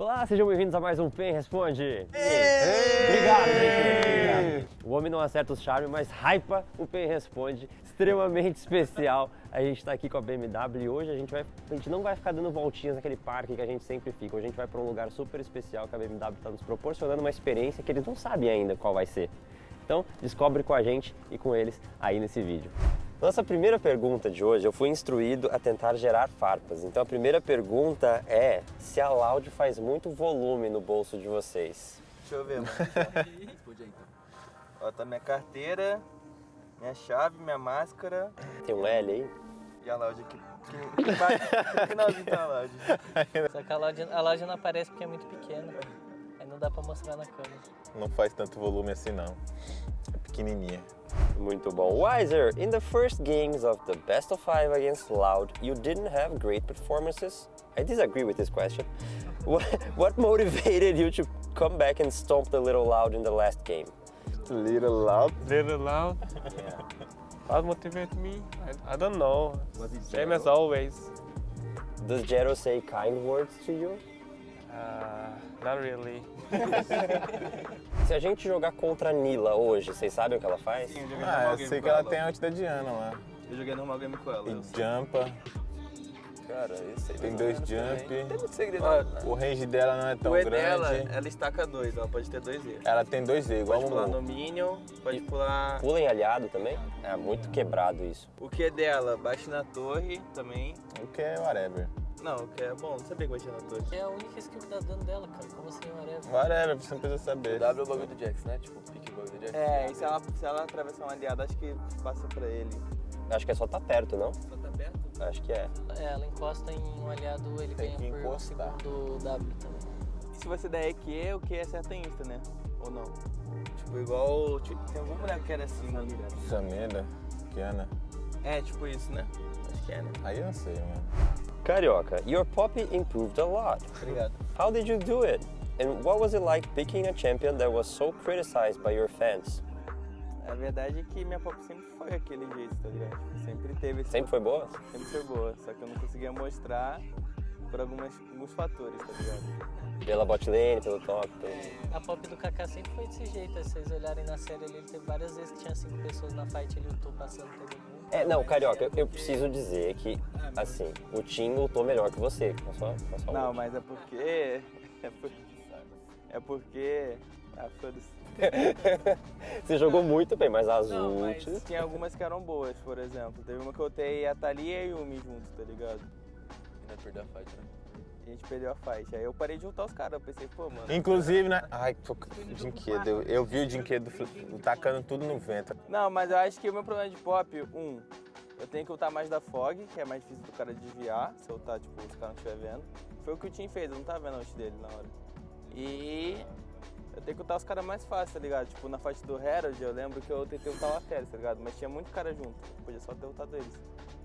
Olá, sejam bem-vindos a mais um PEN Responde. Obrigado, Obrigado. O homem não acerta o charme, mas hypa o PEN Responde, extremamente especial. A gente está aqui com a BMW e hoje a gente, vai, a gente não vai ficar dando voltinhas naquele parque que a gente sempre fica. Hoje a gente vai para um lugar super especial que a BMW está nos proporcionando uma experiência que eles não sabem ainda qual vai ser. Então, descobre com a gente e com eles aí nesse vídeo. Nossa primeira pergunta de hoje, eu fui instruído a tentar gerar farpas. Então a primeira pergunta é se a Loud faz muito volume no bolso de vocês. Deixa eu ver, mano. Responde aí então. Ó, tá minha carteira, minha chave, minha máscara. Tem um L aí? E a Loud aqui. Que, que, que finalzinho tá a Loud. Só que a loja, a loja não aparece porque é muito pequena. Aí não dá pra mostrar na câmera. Não faz tanto volume assim não. É pequenininha. Muito bom. Wiser, in the first games of the best of five against Loud, you didn't have great performances? I disagree with this question. What, what motivated you to come back and stomp the little Loud in the last game? Little loud. Little loud. What motivated me? I, I don't know. Same as always. Does Jero say kind words to you? Uh, not really. Se a gente jogar contra a Nila hoje, vocês sabem o que ela faz? Sim, eu joguei Ah, eu sei que ela ela. tem antes da Diana lá. Eu joguei normal game com ela. E eu sei. jumpa, Cara, isso aí tem dois jump. Tem muito segredo. Ah, não. O range dela não é tão o E grande. dela, ela estaca dois, ela pode ter dois E. Ela tem dois E, igual Pode pular no. Minion, pode pular... Pula em aliado também? É muito quebrado isso. O que é dela? Bate na torre também. O que é whatever. Não, o que é bom, não sabia que batia na torre. É a única skill que dá dano dela, cara. Como assim, whatever? Whatever, você não precisa saber. W é o bagulho do Jax, né? Tipo, pique o bagulho do Jax. É, e se ela, se ela atravessar um aliado, acho que passa pra ele. Acho que é só tá perto, não? Só tá perto? Acho que é. É, ela encosta em um aliado, ele Tem ganha que por um encostar. segundo W também. E se você der EQ, o que é certa insta, né? Ou não? Tipo, igual. tipo, Tem algum boneco que era assim, né? Sameda, Kiana. É, tipo isso, né? Acho que é, né? Aí eu não sei, mano. Carioca, your poppy improved a lot. Obrigado. How did you do it? And what was it like picking a champion that was so criticized by your fans? A verdade é que minha pop sempre foi aquele jeito, tá ligado? Sempre teve esse. Sempre foi boa? Sempre foi boa, só que eu não conseguia mostrar por algumas, alguns fatores, tá ligado? Pela bot lane, pelo top, pelo... A pop do Kaká sempre foi desse jeito. Se vocês olharem na série ali, ele teve várias vezes que tinha cinco pessoas na fight, ele lutou passando todo mundo. É, não, Carioca, eu, eu preciso dizer que, assim, o Tim lutou melhor que você, com a sua, com a sua Não, mas é porque. É porque. É porque. Ah, foda-se. Você jogou muito bem, mas as Não, mas ults... tinha algumas que eram boas, por exemplo. Teve uma que eu utei a Thalia e o Yumi junto, tá ligado? Ainda perdeu a fight, né? A gente perdeu a fight. Aí eu parei de juntar os caras, eu pensei, pô, mano. Inclusive, né? Ai, tô com dinquedo. Eu, eu vi o dinquedo tacando tudo no vento. Não, mas eu acho que o meu problema de pop, um, eu tenho que ultar mais da Fog, que é mais difícil do cara desviar, se eu ultar, tipo, se o cara não estiver vendo. Foi o que o Tim fez, eu não tava vendo a ult dele na hora. E eu tenho que ultar os caras mais fácil, tá ligado? Tipo, na fight do Herald, eu lembro que eu tentei ultar o Aphelios, tá ligado? Mas tinha muito cara junto, podia só ter ultado eles.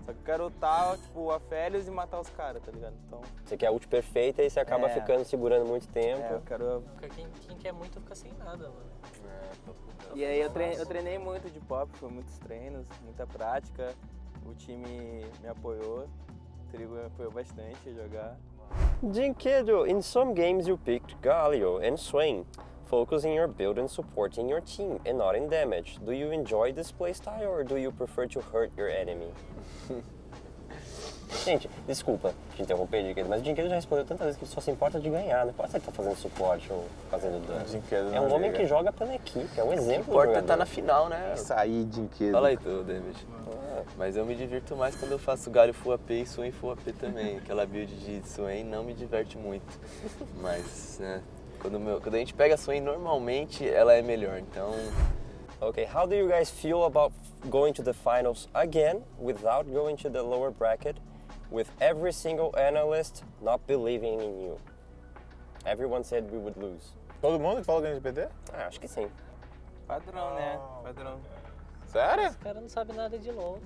Só que eu quero ultar, tipo, o Aphelios e matar os caras, tá ligado? Então, Você quer a ult perfeita e você acaba É. ficando segurando muito tempo. é, eu quero... Porque quem, quem quer muito fica sem nada, mano. E aí eu treinei, eu treinei muito de pop, foi muitos treinos, muita prática. O time me apoiou, o Trigo me apoiou bastante a jogar. Dinkedo, in some games you picked Galio and Swain, focusing your build and supporting your team and not in damage. Do you enjoy this playstyle or do you prefer to hurt your enemy? Gente, desculpa te interromper, Dinkedo, mas o Dinkedo já respondeu tantas vezes que ele só se importa de ganhar, não pode ser que tá fazendo suporte ou fazendo dano. Dinquedo É um homem liga. que joga pela equipe, é um exemplo. Importa de é tá na final, né? Isso aí, dinquedo. Fala aí tu, David. Mas eu me divirto mais quando eu faço galho full AP e Swain full AP também. Aquela build de Swain não me diverte muito. Mas, né, quando, meu- quando a gente pega a Swain normalmente, ela é melhor. Então, Okay, how do you guys feel about going to the finals again without going to the lower bracket with every single analyst not believing in you? Everyone said we would lose. Todo mundo que fala ganha de PT? Ah, acho que sim. Padrão, né? Padrão. Sério? Os caras não sabem nada de LoL.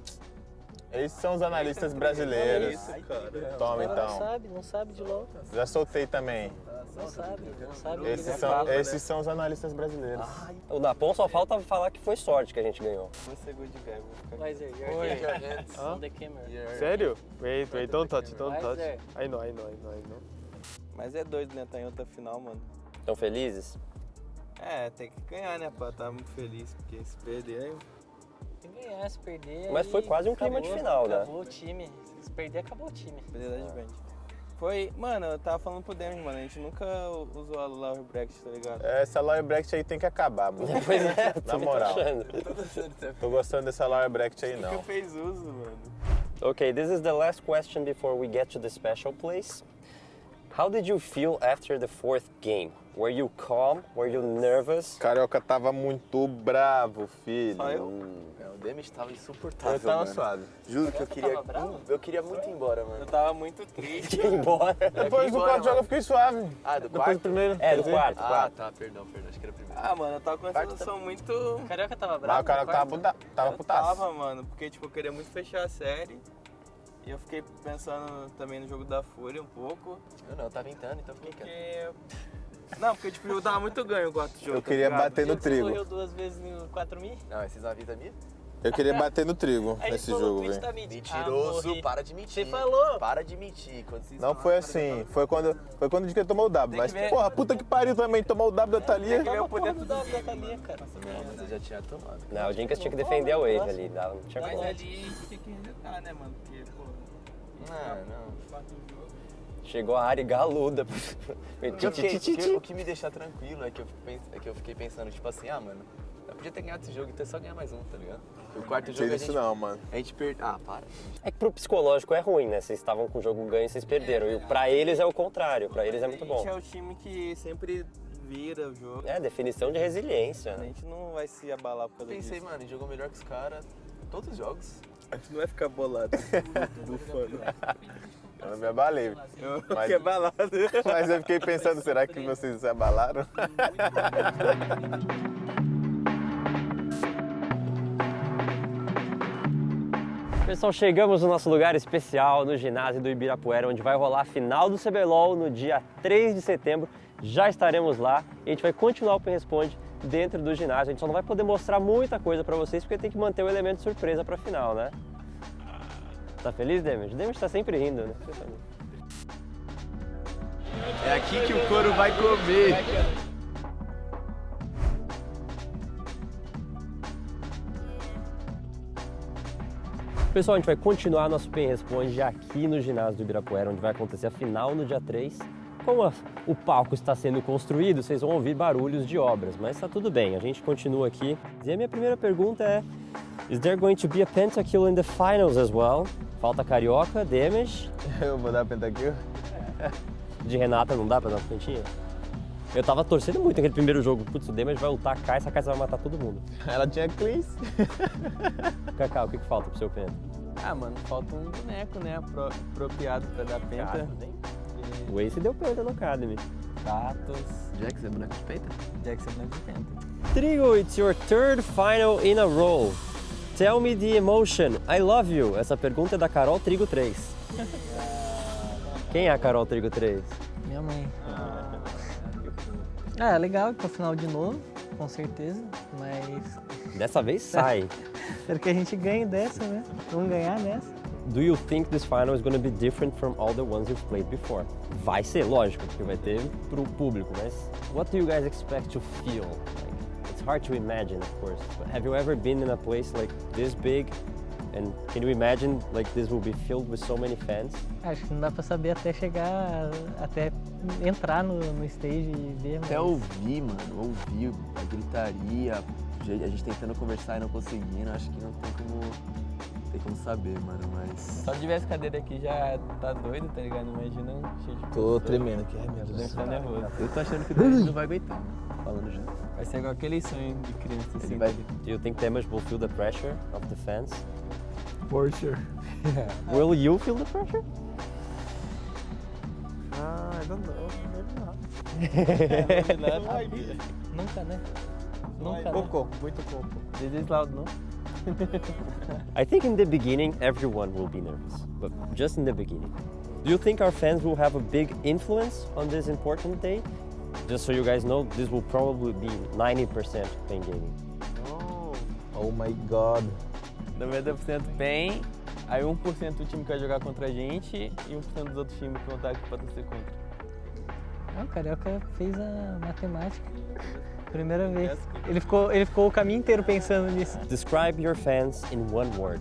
Esses são os analistas brasileiros. Isso, cara. Toma caras não então. sabem, não sabem de LoL. Já soltei também. Não sabem, não sabem. Esses são, papo. esses são os analistas brasileiros. O Dapon só falta falar que foi sorte que a gente ganhou. Você good guy, vou ficar Wiser, you're Oi. here. On the camera. Sério? Wait, wait, don't touch, don't touch. Wiser. I know, I know, I know, I know. Mas é doido, né? Tá em outra final, mano. Estão felizes? É, tem que ganhar, né, pra estar muito feliz, porque se perder aí. Se ganhar, se perder. Mas foi quase um clima de acabou, final, né? Acabou o time. Se perder, acabou o time. Perder da Advent. Foi, mano, eu tava falando pro Demis, mano, a gente nunca usou a Lower Bracket, tá ligado? Essa Lower Bracket aí tem que acabar, mano. Pois é, Na tô moral. achando. Tô gostando dessa Lower Bracket aí, Nunca não. fez uso, mano. Okay, this is the last question before we get to the special place. How did you feel after the fourth game? Were you calm? Were you nervous? Carioca tava muito bravo, filho. Só eu? É, o Demis tava insuportável, Eu tava mano. suave. Juro que eu queria, eu queria muito ir embora, Eu mano. tava muito triste. Ir embora. Depois do quarto jogo eu fiquei suave. Ah, do Depois quarto? do primeiro. É, do quarto, Ah, quarto. tá, perdão, perdão, acho que era primeiro. Ah, mano, eu tava com uma Quarto sensação muito. O Carioca tava bravo. o Carioca tava, puta, tava eu putaço. tava, mano, porque tipo, eu queria muito fechar a série. E eu fiquei pensando também no jogo da Fúria um pouco. Eu não, eu tava tentando, então fiquei quieto. Porque. Não, porque tipo, o jogo tava muito ganho o quarto jogo. Eu tá queria ligado? bater no Você trigo. correu duas vezes no 4 mil? Não, esses avisos minha? Eu queria bater no trigo nesse jogo, velho. da Mid. Mentiroso, Ah, para de mentir. Você falou. Para de mentir. Quando vocês Não foi assim, foi quando, foi quando que ele tomou o W. Tem Mas, que ver. porra, puta que pariu também, tomou o W da Thalia. que ver o poder Porra, do dá pra Thalia, cara. Não, mas eu já tinha tomado. Não, o Dinkas tinha que defender a wave ali, dava- não tinha Mas como. ali a gente tinha que resetar, né, mano? Porque, pô, Não, não. Chegou a Ari galuda. O que, o me deixa tranquilo é que, eu, é que eu fiquei pensando, tipo assim, ah, mano, eu podia ter ganhado esse jogo, então é só ganhar mais um, tá ligado? Porque o quarto Não jogo a gente, não, mano. a gente perdeu. Ah, para. É que pro psicológico é ruim, né? Vocês estavam com o jogo ganho e vocês perderam. E pra eles é o contrário, pra eles é muito A bom. gente é o time que sempre vira o jogo. É, definição de resiliência. A né? gente não vai se abalar por causa Pensei, disso. mano, ele jogou melhor que os caras todos os jogos. A gente não vai ficar bolado. Bufando. Eu não me abalei. Eu Mas- fiquei abalado. Mas eu fiquei pensando, será que vocês se abalaram? Pessoal, chegamos no nosso lugar especial no ginásio do Ibirapuera, onde vai rolar a final do CBLOL no dia 3 de setembro. Já estaremos lá e a gente vai continuar o Responde dentro do ginásio. A gente só não vai poder mostrar muita coisa pra vocês porque tem que manter o elemento surpresa pra final, né? Tá feliz, Demis? Demis tá sempre rindo, né? É aqui que o couro vai comer. Pessoal, a gente vai continuar nosso Pen Responde aqui no ginásio do Ibirapuera, onde vai acontecer a final no dia 3. Como a- o palco está sendo construído, vocês vão ouvir barulhos de obras, mas está tudo bem, a gente continua aqui. E a minha primeira pergunta é: Is there going to be a pentakill in the finals as well? Falta Carioca, Damage, Eu vou dar pentakill. de Renata não dá pra dar uma pontinha? Eu tava torcendo muito naquele primeiro jogo. Putz, o Damage vai ultar a Kai'Sa, a Kai'Sa vai matar todo mundo. Ela tinha cleans. Cacau, o que, que falta pro seu penta? Ah, mano, falta um boneco, né? apro- apropriado pra dar penta. O Ace deu penta no Academy. Gatos. Jax é boneco de peita? Jack você boneco de penta. Trigo, it's your third final in a row. Tell me the emotion. I love you. Essa pergunta é da Carol Trigo 3. Quem é a Carol Trigo 3? Minha mãe. Ah, é legal ir pra final de novo, com certeza. Mas Dessa vez sai. espero que a gente ganhe dessa, né? Vamos ganhar dessa. Do you think this final is going to be different from all the ones you've played before? Vai ser, lógico, porque vai ter pro público, mas what do you guys expect to feel? Like, it's hard to imagine, of course, but have you ever been in a place like this big? And can you imagine like this will be filled with so many fans? Acho que não dá pra saber até chegar, até entrar no, no stage e ver. Até mas- ouvir, mano, ouvir a gritaria, a gente tentando conversar e não conseguindo, acho que não tem como, tem como saber, mano, mas... Só de ver essa cadeira aqui já tá doido, tá ligado? Imagina cheio de Tô pessoas. tremendo aqui, ai meu Deve Deus. estar nervoso. Eu tô achando que o Denis não vai aguentar, mano, falando já. Vai ser igual aquele sonho de criança assim. Ele vai... Do you think Damage will feel the pressure of the fans? For sure. Will you feel the pressure? Ah, I don't know. Nunca, né? Nunca, né? Pouco, muito pouco. This is loud, não? I think in the beginning everyone will be nervous, but just in the beginning. Do you think our fans will have a big influence on this important day? Just so you guys know, this will probably be 90% pain gaming. Oh, oh my god. 90% PEN, aí um 1% o time que vai jogar contra a gente e um 1% dos outros times que vão estar aqui pra torcer contra. Não, o Carioca fez a matemática. Primeira vez. Ele ficou, ele ficou o caminho inteiro pensando nisso. Describe your fans in one word.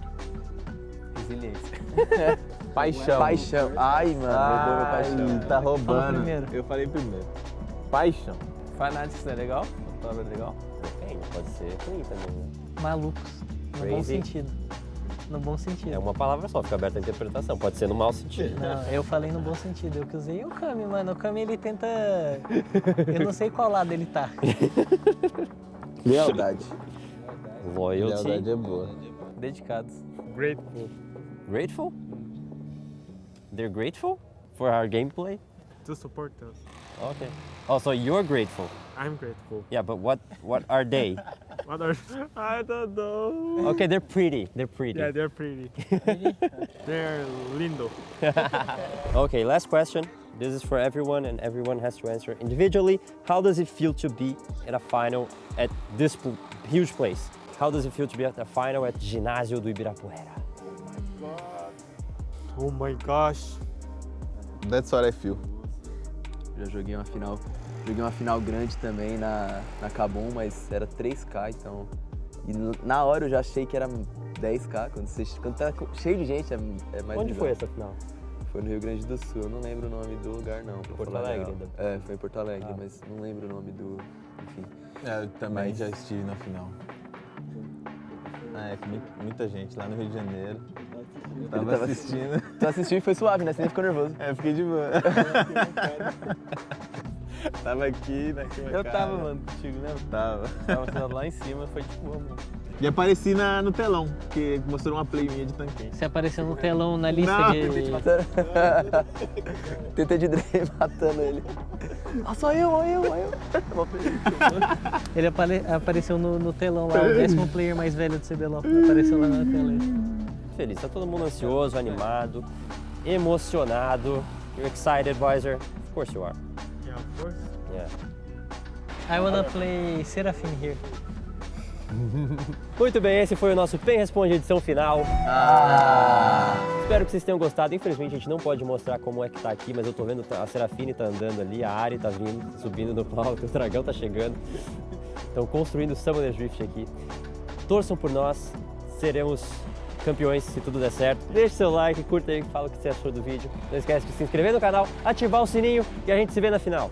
Resiliência. Paixão. Paixão. Ai, mano, roubou meu Ai, paixão. tá Fala roubando. primeiro. Eu falei primeiro. Paixão. Fanatics é legal? Palavra legal? Depende, pode ser também, né? Malucos. No bom Crazy. sentido. No bom sentido. É uma palavra só, fica aberta a interpretação. Pode ser no mau sentido. Não, eu falei no bom sentido. Eu que usei o Kami, mano. O Kami ele tenta. Eu não sei qual lado ele tá. Lealdade. Loyalty. Lealdade é boa. Dedicados. Grateful Grateful? They're grateful for our gameplay? to support us. Okay. Oh, so you're grateful. I'm grateful. Yeah, but what what are they? What are I don't know. Okay, they're pretty. They're pretty. Yeah, they're pretty. they're lindo. Okay, last question. This is for everyone, and everyone has to answer individually. How does it feel to be at a final at this huge place? How does it feel to be at a final at Ginásio do Ibirapuera? Oh my gosh. That's what I feel. Já joguei uma final. Joguei uma final grande também na, na Cabum, mas era 3K, então. E na hora eu já achei que era 10K. Quando, você, quando tá cheio de gente é, é mais Onde bizarro. foi essa final? Foi no Rio Grande do Sul, eu não lembro o nome do lugar não. Porto Alegre, real. ainda. É, foi em Porto Alegre, Ah. mas não lembro o nome do. Enfim. É, eu também Mas- já estive na final. Ah, é, mu- muita gente lá no Rio de Janeiro. Tava, tava assistindo. Tu assistiu e foi suave, né? Você nem ficou nervoso. É, eu fiquei de boa. tava aqui na Eu tava, mano, contigo, né? Tava. Tava sentado lá em cima, foi tipo, mano. E apareci na, no telão, porque mostrou uma play minha de tanquinho. Você apareceu no telão na lista Não, de. Tentei de Dre matando ele. Ah, só eu, ó eu, ó eu. Ele apare- apareceu no, no telão lá, o décimo player mais velho do CBLOL. Apareceu lá na tela. Feliz, tá todo mundo ansioso, animado, emocionado. You're excited, Weiser? Of course you are. Of course. Yeah. I wanna play Seraphim here. Muito bem, esse foi o nosso Pen Responde edição final. Espero que vocês tenham gostado. Infelizmente a gente não pode mostrar como é que tá aqui, mas eu tô vendo a Serafine tá andando ali, a Ari tá vindo, subindo no palco, o dragão tá chegando. Estão construindo o Summoner Drift aqui. Torçam por nós, seremos campeões se tudo der certo. Deixe seu like, curta aí, fala o que você achou do vídeo. Não esquece de se inscrever no canal, ativar o sininho e a gente se vê na final.